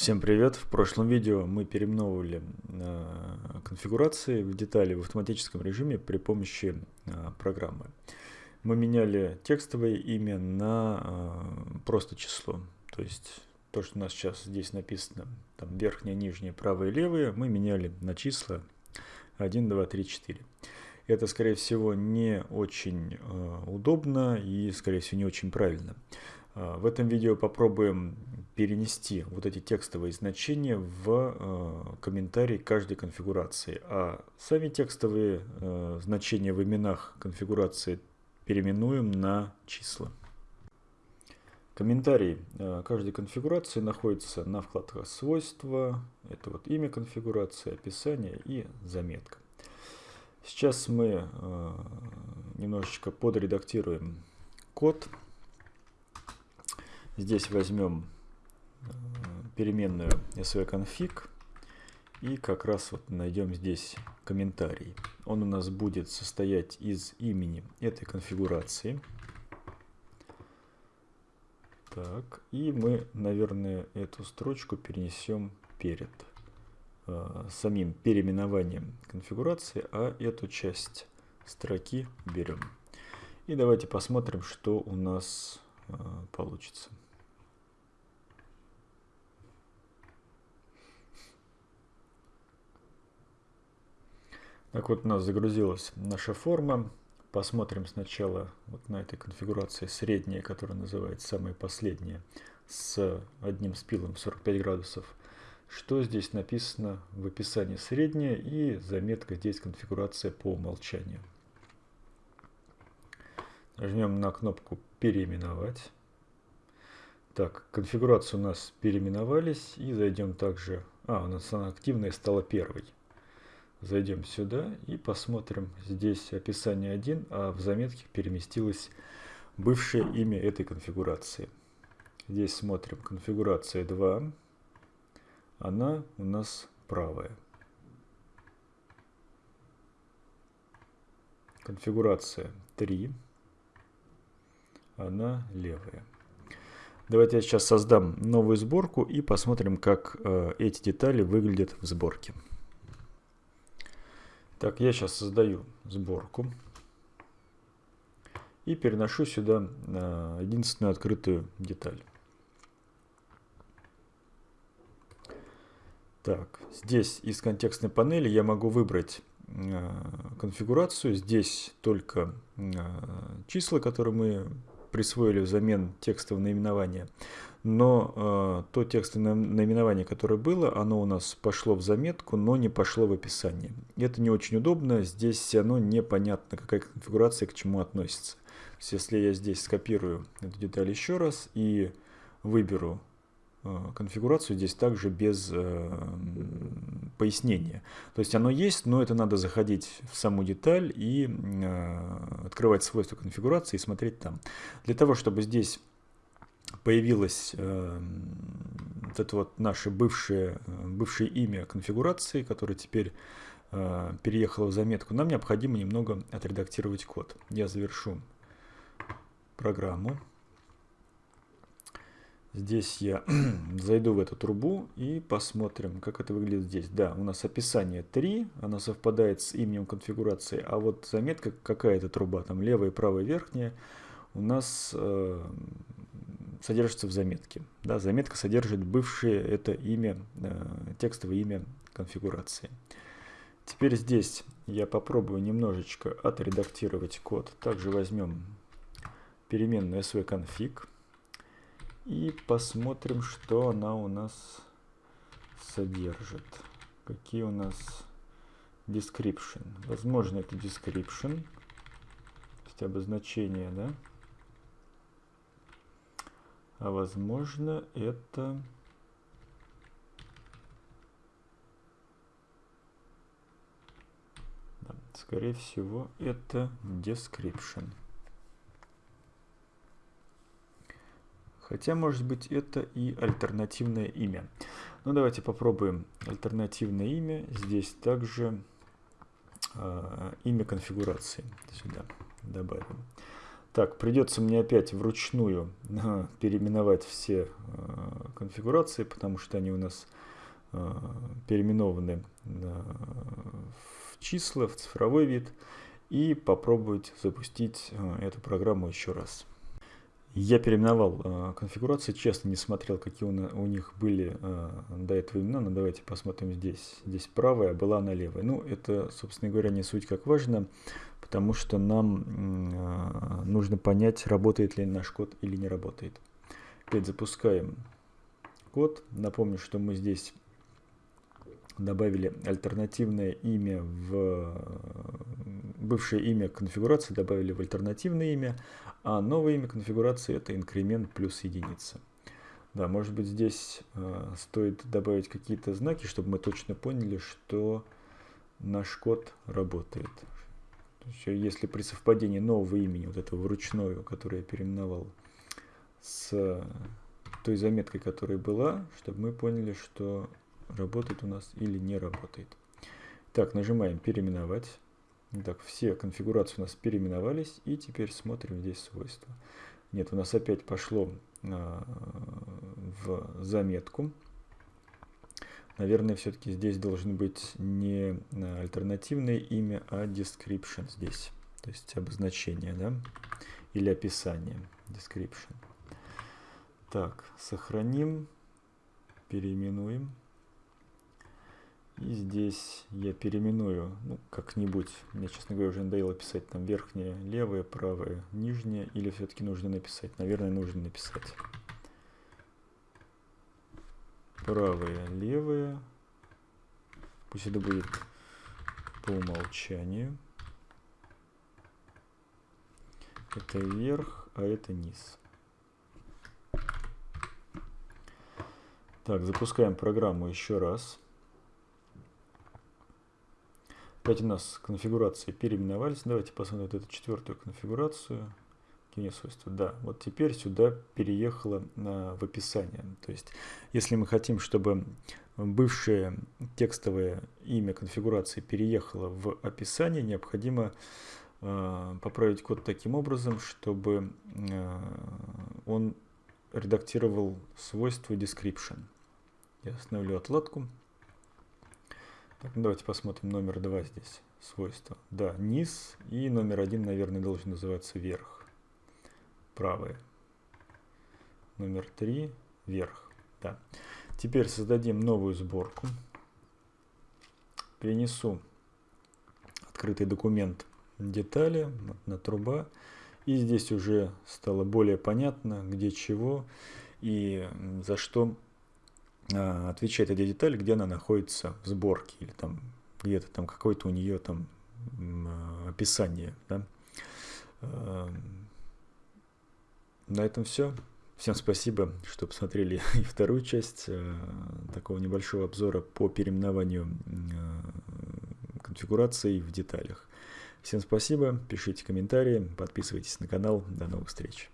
Всем привет! В прошлом видео мы переименовывали э, конфигурации в детали в автоматическом режиме при помощи э, программы. Мы меняли текстовое имя на э, просто число. То есть то, что у нас сейчас здесь написано, там верхнее, нижнее, правое, левое, мы меняли на числа 1, 2, 3, 4. Это, скорее всего, не очень удобно и, скорее всего, не очень правильно. Э, в этом видео попробуем перенести вот эти текстовые значения в э, комментарий каждой конфигурации. А сами текстовые э, значения в именах конфигурации переименуем на числа. Комментарий каждой конфигурации находится на вкладках «Свойства». Это вот имя конфигурации, описание и заметка. Сейчас мы немножечко подредактируем код. Здесь возьмем э, переменную svconfig и как раз вот найдем здесь комментарий. Он у нас будет состоять из имени этой конфигурации. Так, и мы, наверное, эту строчку перенесем перед э, самим переименованием конфигурации, а эту часть строки берем. И давайте посмотрим, что у нас э, получится. Так вот у нас загрузилась наша форма. Посмотрим сначала вот на этой конфигурации средняя, которая называется самая последняя, с одним спилом 45 градусов. Что здесь написано в описании средняя и заметка здесь конфигурация по умолчанию. Нажмем на кнопку переименовать. Так, конфигурации у нас переименовались и зайдем также... А, у нас она активная стала первой. Зайдем сюда и посмотрим. Здесь описание 1, а в заметке переместилось бывшее имя этой конфигурации. Здесь смотрим конфигурация 2. Она у нас правая. Конфигурация 3. Она левая. Давайте я сейчас создам новую сборку и посмотрим, как э, эти детали выглядят в сборке. Так, я сейчас создаю сборку и переношу сюда э, единственную открытую деталь. Так, здесь из контекстной панели я могу выбрать э, конфигурацию. Здесь только э, числа, которые мы присвоили взамен текстового наименования но э, то текстовое наименование, которое было, оно у нас пошло в заметку, но не пошло в описание. Это не очень удобно, здесь оно непонятно, какая конфигурация к чему относится. То есть, если я здесь скопирую эту деталь еще раз и выберу э, конфигурацию, здесь также без э, пояснения. То есть оно есть, но это надо заходить в саму деталь и э, открывать свойства конфигурации и смотреть там. Для того, чтобы здесь появилось э, вот это вот наше бывшее, бывшее имя конфигурации, которое теперь э, переехало в заметку, нам необходимо немного отредактировать код. Я завершу программу. Здесь я зайду в эту трубу и посмотрим, как это выглядит здесь. Да, у нас описание 3, оно совпадает с именем конфигурации, а вот заметка, какая это труба, там левая и правая верхняя, у нас э, содержится в заметке. Да, заметка содержит бывшее это имя, э, текстовое имя конфигурации. Теперь здесь я попробую немножечко отредактировать код. Также возьмем переменную svconfig и посмотрим, что она у нас содержит. Какие у нас description. Возможно, это description, то есть обозначение, да, а возможно это... Да, скорее всего это description. Хотя, может быть, это и альтернативное имя. Ну, давайте попробуем альтернативное имя. Здесь также э, имя конфигурации сюда добавим. Так, придется мне опять вручную переименовать все конфигурации, потому что они у нас переименованы в числа, в цифровой вид. И попробовать запустить эту программу еще раз. Я переименовал э, конфигурации, честно не смотрел, какие у, у них были э, до этого имена, но давайте посмотрим здесь. Здесь правая, а была она левая. Ну, это, собственно говоря, не суть как важно, потому что нам э, нужно понять, работает ли наш код или не работает. Опять запускаем код. Напомню, что мы здесь добавили альтернативное имя в бывшее имя конфигурации добавили в альтернативное имя, а новое имя конфигурации это инкремент плюс единица. Да, может быть здесь э, стоит добавить какие-то знаки, чтобы мы точно поняли, что наш код работает. Есть, если при совпадении нового имени, вот этого вручную, которое я переименовал, с той заметкой, которая была, чтобы мы поняли, что работает у нас или не работает. Так, нажимаем «Переименовать». Так, все конфигурации у нас переименовались, и теперь смотрим здесь свойства. Нет, у нас опять пошло а, в заметку. Наверное, все-таки здесь должен быть не а, альтернативное имя, а description здесь. То есть обозначение, да? Или описание. Description. Так, сохраним, переименуем. И здесь я переименую, ну, как-нибудь. Мне, честно говоря, уже надоело писать там верхнее, левое, правое, нижнее. Или все-таки нужно написать? Наверное, нужно написать. Правое, левое. Пусть это будет по умолчанию. Это вверх, а это низ. Так, запускаем программу еще раз. Опять у нас конфигурации переименовались. Давайте посмотрим вот эту четвертую конфигурацию. Какие свойства? Да, вот теперь сюда переехало на, в описание. То есть, если мы хотим, чтобы бывшее текстовое имя конфигурации переехало в описание, необходимо э, поправить код таким образом, чтобы э, он редактировал свойство description. Я остановлю отладку. Так, ну давайте посмотрим номер 2 здесь. Свойства. Да, низ. И номер один, наверное, должен называться вверх. Правое. Номер 3 вверх. Да. Теперь создадим новую сборку. Перенесу открытый документ детали на труба. И здесь уже стало более понятно, где чего и за что отвечает эти детали, где она находится в сборке или там где-то там какое-то у нее там а, описание. Да? А, на этом все. Всем спасибо, что посмотрели и вторую часть такого небольшого обзора по переименованию конфигураций в деталях. Всем спасибо, пишите комментарии, подписывайтесь на канал. До новых встреч.